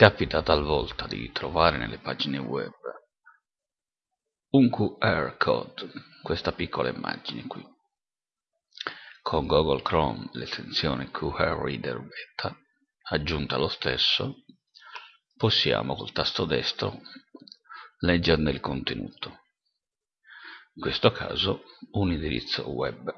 Capita talvolta di trovare nelle pagine web un QR code, questa piccola immagine qui. Con Google Chrome l'estensione QR Reader Beta, aggiunta lo stesso, possiamo col tasto destro leggerne il contenuto. In questo caso un indirizzo web